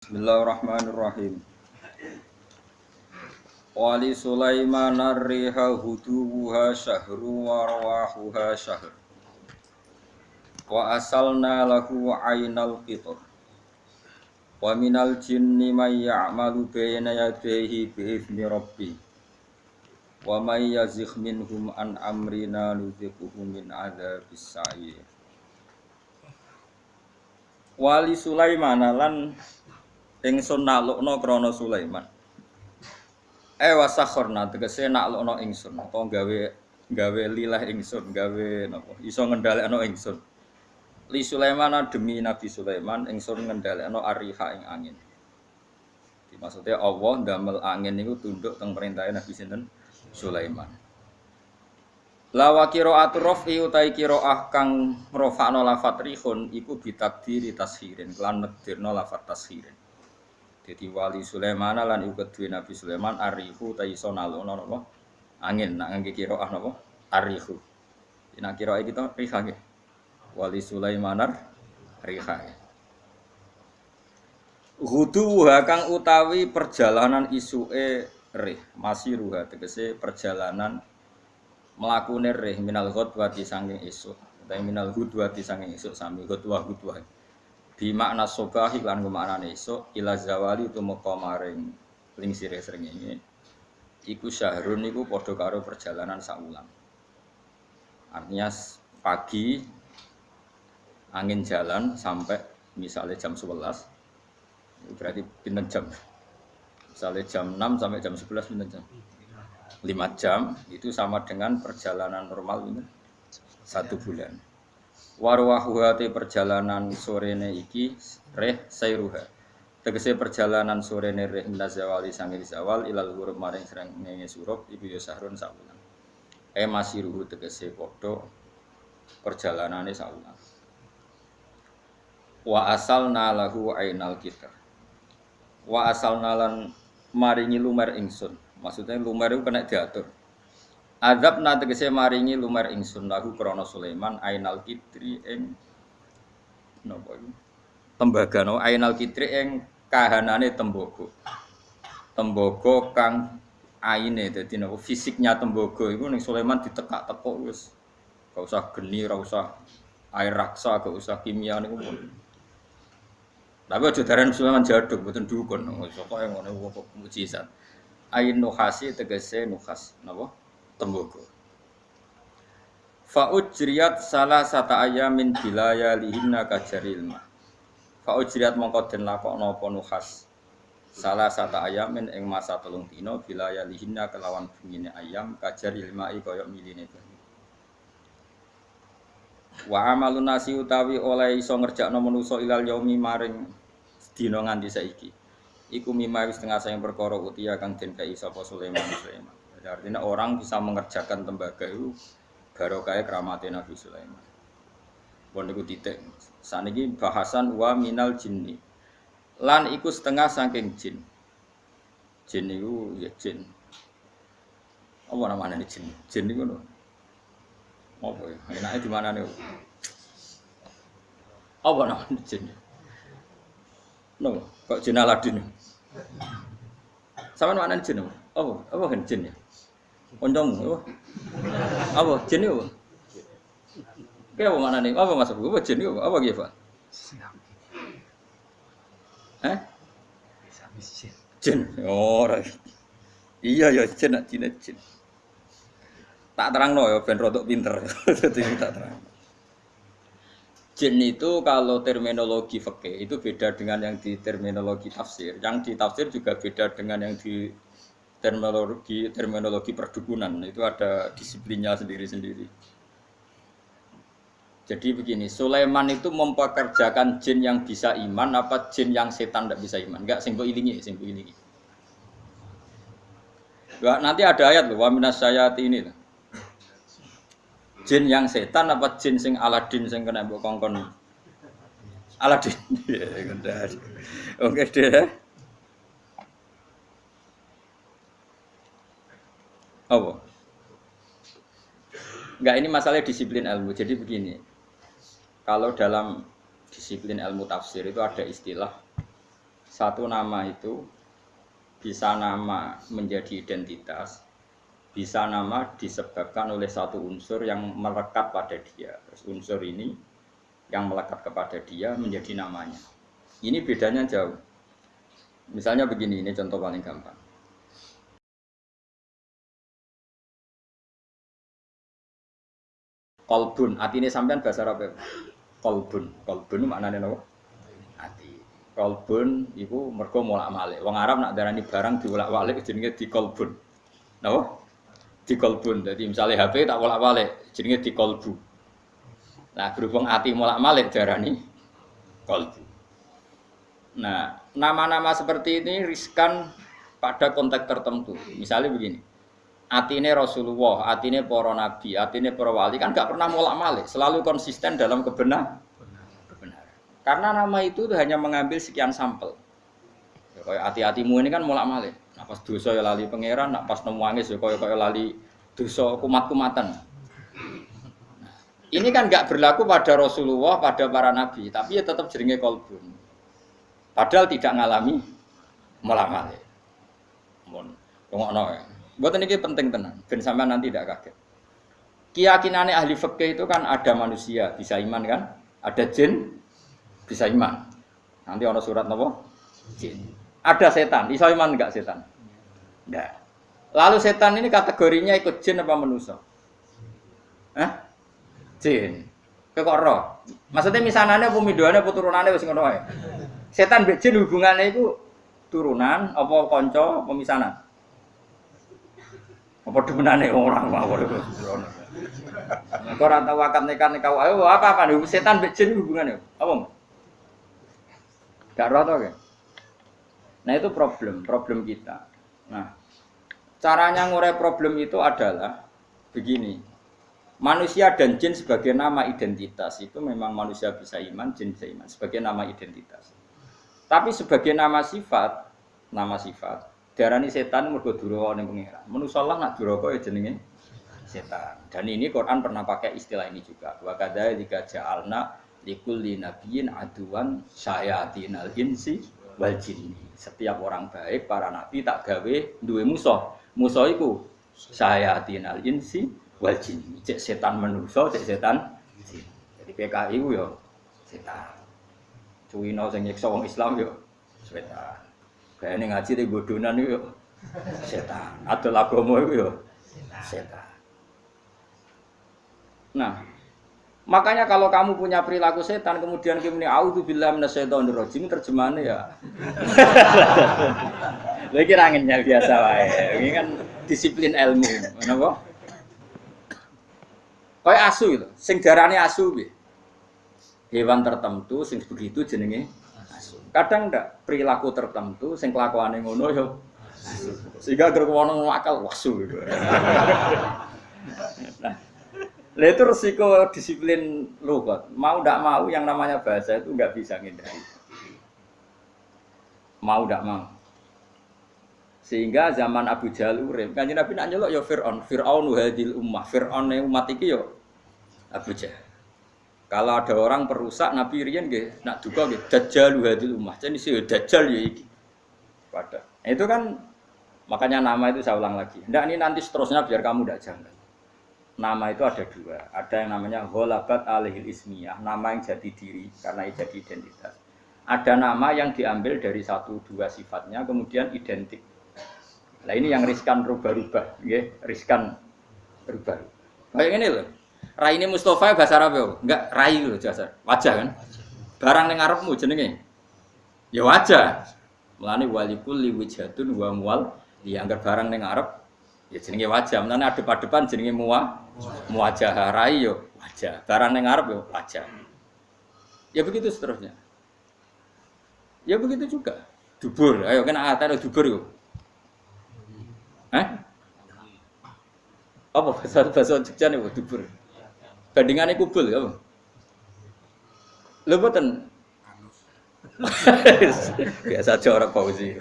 Bismillahirrahmanirrahim. Wali Sulaiman riha huduha syahru wa rawahuha syahr. Wa asalna lahu ainal qitur. Wa minal jinni may ya'malu bayna yadayhi bi idzni rabbi. Wa may yazigh minhum an amrina nudhiquhu min adzabis sa'ir. Wali Sulaiman lan ingsun naklukno krana Sulaiman. Eh wasakhorna tegese naklukno ingsun apa gawe gawe lilah ingsun gawe napa iso ngendhalekno ingsun. Li Sulaiman demi Nabi Sulaiman ingsun ngendhalekno ariha ing angin. Di maksudnya Allah ndamel angin niku tunduk teng perintahe Nabi sinten Sulaiman. Lawa kira atrofi utai kira kang rofakno lafat rihun iku bitakdiri tashirin kelan nekdirno lafat tashirin. Jadi wali Sulaiman lan iku kedue Nabi Sulaiman arihu ta iso nalono? Angin nak ngangge qiraah napa? Arihu. Nak qiraah kita riha nggih. Wali Sulaiman riha. Hudu kang utawi perjalanan isuke rih, masih ruha tegese perjalanan mlakune rih minal ghadwati sanging esuk. Utawi minal ghadwati sanging esuk sami ghadwah ghadwah bi makna sobahi lan kemaknane esuk ila zawali tumeka maring lingsire srengenge iku syahrun niku padha karo perjalanan saulan artinya pagi angin jalan sampai misalnya jam 11 berarti pinten jam? Misalnya jam 6 sampai jam 11 pinten jam? 5 jam itu sama dengan perjalanan normal ini satu bulan warwahuhati perjalanan sorene iki reh sayruha tegese perjalanan sorene reh minazawali sangi zawal ilal huruf maring serang ngenge surup ibu ya sahrun sawulan e masih ruhu tegese podo perjalanane sawulan wa asal nalahu ainal kita wa asal nalan maringi lumer ingsun. Maksudnya lumer itu kena diatur Adab na tegese maringi lumer ingsun lahu krana Sulaiman ainal kitri ing iku? Tembaga no ainal kitri ing kahanane tembogo. Tembogo kang aine dadi napa fisiknya tembogo iku ning Sulaiman ditekak-tekuk wis gak usah geni, ora usah air raksa, gak usah kimia niku pun. Tapi aja daran Sulaiman jaduk mboten dukun. Pokoke ngono kok mujizat. Ain nuhasi tegese nuhas napa? Tembogo. Fa'ujriyat salah sata ayamin bilaya lihinna kajaril ma. Fa'ujriyat mongko den lakokno apa nuhas. Salah sata ayamin ing masa telung dino bilaya lihinna kelawan bengine ayam kajaril ma'i koyok miline banyu. Wa amalun nasi utawi oleh iso ngerjakno manusa ilal yaumi maring dina nganti saiki. Iku mimma wis tengah sayang perkara utia kang den kai sapa Sulaiman Sulaiman. Artinya orang bisa mengerjakan tembaga itu barokah keramatnya Nabi Sulaiman. Bon niku titik. Saniki bahasan wa minal jinni. Lan iku setengah saking jin. Jin niku ya jin. Apa namanya ini jin? Jin niku no. Apa ya? Enaknya di mana nih? Apa namanya jin? No, kok jin Aladin? Sama mana jin? Apa? Apa kan jin ya? Kancamu apa? Apa jin apa? Kayak apa mana nih? Apa mas Apa jin apa? Apa gitu? Eh? Jin. Oh. Iya ya jin jin jin. Tak terang no ya ben rodok pinter. Jadi tak terang. Jin itu kalau terminologi fikih itu beda dengan yang di terminologi tafsir. Yang di tafsir juga beda dengan yang di terminologi terminologi perdukunan itu ada disiplinnya sendiri-sendiri. Jadi begini, Sulaiman itu mempekerjakan jin yang bisa iman apa jin yang setan tidak bisa iman? Enggak, sing ilingi, sing ilingi. Nanti ada ayat loh, wa minas sayati ini. Jin yang setan apa jin sing Aladin sing kena mbok kongkon? Aladin. Oke deh. Apa? Enggak ini masalah disiplin ilmu. Jadi begini. Kalau dalam disiplin ilmu tafsir itu ada istilah satu nama itu bisa nama menjadi identitas, bisa nama disebabkan oleh satu unsur yang melekat pada dia. Terus unsur ini yang melekat kepada dia menjadi namanya. Ini bedanya jauh. Misalnya begini, ini contoh paling gampang. Kolbun, hati ini sampean bahasa Arab Kolbun, kolbun maknanya apa? Hati. Kolbun itu mergo molak malik. Wong Arab nak darani barang diulak walik jenenge di kolbun. Napa? Di kolbun. Jadi misalnya HP tak jenenge di kolbu. Nah berhubung hati molak malik darani kolbu. Nah nama-nama seperti ini riskan pada konteks tertentu. Misalnya begini atine Rasulullah, atine para nabi, atine para wali kan gak pernah molak malik, selalu konsisten dalam kebenar. Karena nama itu hanya mengambil sekian sampel. Ya, kayak hati-hatimu ini kan molak malik. Nah, pas dosa ya lali pangeran, nak pas nemu angin ya kayak kayak lali dosa kumat-kumatan. Ini kan gak berlaku pada Rasulullah, pada para nabi, tapi ya tetap jeringe kolbun. Padahal tidak ngalami molak malik. Mohon, ya. Buat ini penting tenan, ben sampean nanti tidak kaget. Keyakinannya ahli fikih itu kan ada manusia bisa iman kan, ada jin bisa iman. Nanti orang surat nopo jin. Ada setan, bisa iman enggak setan? Enggak. Lalu setan ini kategorinya ikut jin apa manusia? Eh? Jin. Kekoro. Maksudnya misalnya pumidoane puturunannya wis ngono Setan mbek jin hubungannya itu turunan apa konco pemisanan? Apa demenane orang mawon itu. Kau ora tau akad nikah nikah ayo apa apa nih setan mbek jin hubungannya apa? Gak roh to Nah itu problem, problem kita. Nah, caranya ngurai problem itu adalah begini. Manusia dan jin sebagai nama identitas itu memang manusia bisa iman, jin bisa iman sebagai nama identitas. Tapi sebagai nama sifat, nama sifat Darani setan mergo duraka ning pangeran. Manusa lah nak duraka ya jenenge setan. Dan ini Quran pernah pakai istilah ini juga. Wa kadzalika ja'alna likulli nabiyyin aduan syayatinal insi wal jinni. Setiap orang baik para nabi tak gawe duwe musuh. Musuh iku syayatinal insi wal jinni. Cek setan manusa, cek setan jin. Jadi PKI ku yo setan. Cuwino sing nyiksa wong Islam yo setan. Kayaknya ngaji di bodonan itu setan. Atau lagomo itu setan. Nah, makanya kalau kamu punya perilaku setan, kemudian kamu auzu billahi minasyaitonir rajim terjemahannya ya. Lagi ranginnya biasa wae. Ini kan disiplin ilmu, kenapa? Kayak asu itu, sing darane asu piye? Hewan tertentu sing begitu jenenge Kadang ndak perilaku tertentu sing kelakuane ngono yo. Sehingga gerkono akal wasu gitu. nah, itu resiko disiplin lugat. Mau ndak mau yang namanya bahasa itu nggak bisa ngindari. Mau ndak mau. Sehingga zaman Abu Jahal urip, kanjeng Nabi nak nyelok ya Fir'aun, Fir'aun hadil ummah, Fir'aun umat iki yo Abu Jahal. Kalau ada orang perusak Nabi Rian nggih nak duka nggih dajjal hadil ummah. Jadi sih dajjal ya iki. Pada. Nah, itu kan makanya nama itu saya ulang lagi. Ndak ini nanti seterusnya biar kamu tidak janggal. Nama itu ada dua. Ada yang namanya holabat alihil ismiyah, nama yang jadi diri karena jadi identitas. Ada nama yang diambil dari satu dua sifatnya kemudian identik. Nah ini yang riskan rubah-rubah, ya, riskan rubah. Kayak ini loh. Rai ini Mustafa bahasa Arab ya? Enggak, rai loh jasa. Wajah kan? Barang yang Arabmu jenenge. Ya wajah. Mulane walikul liwijatun wa mual dianggap barang yang Arab ya jenenge wajah. Mulane adep-adepan jenenge muwa muwajah rai yo wajah. Barang yang Arab yo wajah. Ya begitu seterusnya. Ya begitu juga. Dubur, ayo kena ada dubur yo. Eh? Apa bahasa bahasa Jogja nih dubur? Bandingannya kubul ya. Lho boten. Biasa aja orang sih.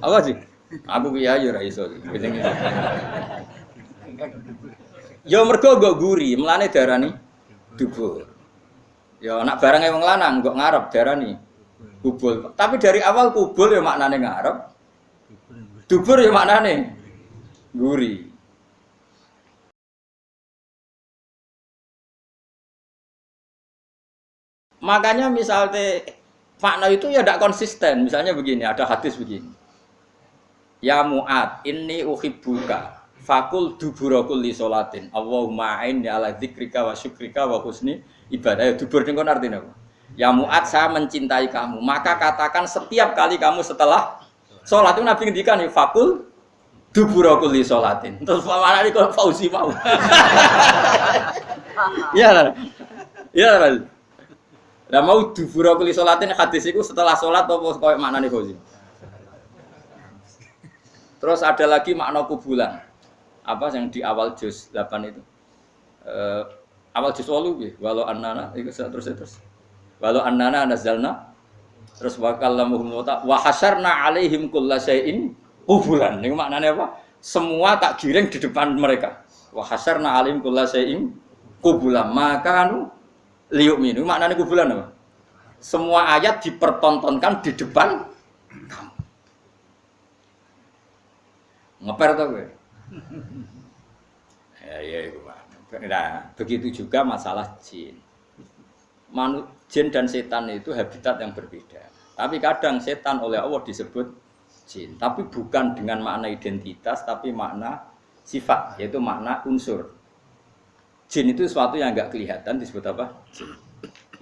Apa sih? Aku kiai ya ora iso. Ya mergo nggo guri, darah nih dubur. Ya anak barang wong lanang nggo ngarep darani kubul. Tapi dari awal kubul ya maknane ngarep. Dubur ya maknane guri. Makanya misalnya makna itu ya tidak konsisten. Misalnya begini, ada hadis begini. Ya Mu'ad, ini uhibbuka. Fakul duburakul li solatin. Allahumma aini ala dzikrika wa syukrika wa husni ibadah. Ya, dubur ini artinya apa? Ya Mu'ad, saya mencintai kamu. Maka katakan setiap kali kamu setelah sholat itu Nabi ngendikan ya fakul duburakul li solatin. Terus mana ini kalau Fauzi mau? Iya. Iya lah. Mau duburakul li solatin hadis itu setelah sholat apa koyo maknane Fauzi? Terus ada lagi makna kubulan. Apa yang di awal juz 8 itu? Uh, awal juz walu ya, walau annana itu terus terus. Walau annana nazalna terus wa kallamuhum wa hasyarna alaihim kulla syai'in kubulan. Ini maknanya apa? Semua tak giring di depan mereka. Wa hasyarna alaihim kulla syai'in kubulan. Maka anu liuk minu maknanya kubulan apa? Semua ayat dipertontonkan di depan kamu. Ngeper tuh gue. ya ya Nah, begitu juga masalah jin. Manu, jin dan setan itu habitat yang berbeda. Tapi kadang setan oleh Allah disebut jin, tapi bukan dengan makna identitas, tapi makna sifat, yaitu makna unsur. Jin itu sesuatu yang nggak kelihatan disebut apa? Jin.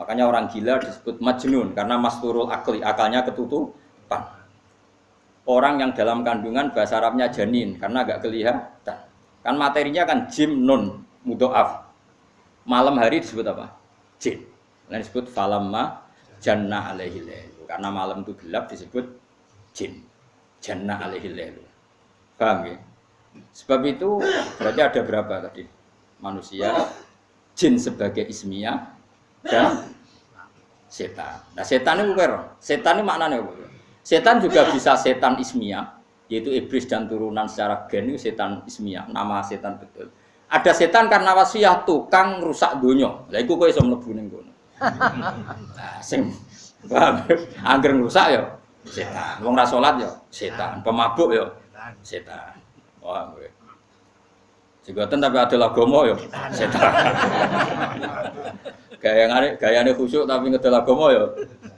Makanya orang gila disebut majnun karena masturul akli, akalnya ketutupan orang yang dalam kandungan bahasa Arabnya janin karena agak kelihatan. Kan materinya kan jim nun mudoaf. Malam hari disebut apa? Jin. Lain disebut falamma janna alaihi Karena malam itu gelap disebut jin. Janna alaihi Paham ya? Sebab itu berarti ada berapa tadi? Manusia, jin sebagai ismiyah dan setan. Nah setan itu bukan Setan ini maknanya apa? Setan juga bisa setan ismia, yaitu iblis dan turunan secara gen itu setan ismia, nama setan betul. Ada setan karena wasiat tukang rusak dunia. Lah iku kowe iso mlebu ning kono. Nah, sing angger rusak ya setan. Wong ra salat ya setan, pemabuk ya setan. Wah, kowe. Jigoten tapi ada lagomo ya setan. Gaya gayane khusyuk tapi ngedel lagomo ya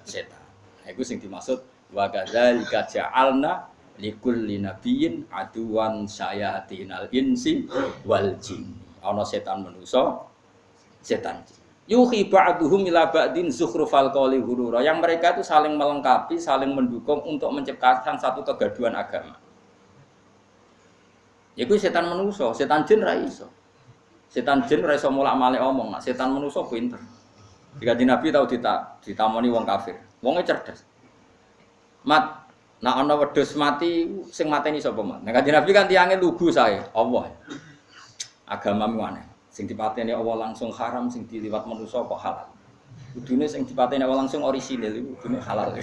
setan. Nah, itu sing dimaksud Wa kadzalika ja'alna likulli nabiyyin aduwan sayatinal insi wal jin. Ana setan manusa, setan jin. Yuhi ba'duhum ila ba'din zukhrufal qawli hurura. Yang mereka itu saling melengkapi, saling mendukung untuk menciptakan satu kegaduhan agama. Iku setan manusa, setan jin ra iso. Setan jin ra iso mulak-malik omong, setan manusa pinter. Jika di Nabi tahu dita, ditamoni wong kafir. Wongnya cerdas. Mat, nak ana wedhus mati sing mateni sapa mat? Nah kanjeng Nabi kan tiange lugu saya, Allah. Agama aneh. Sing dipateni Allah langsung haram, sing diliwat manusa kok halal. Kudune sing dipateni Allah langsung orisinil iku kudune halal.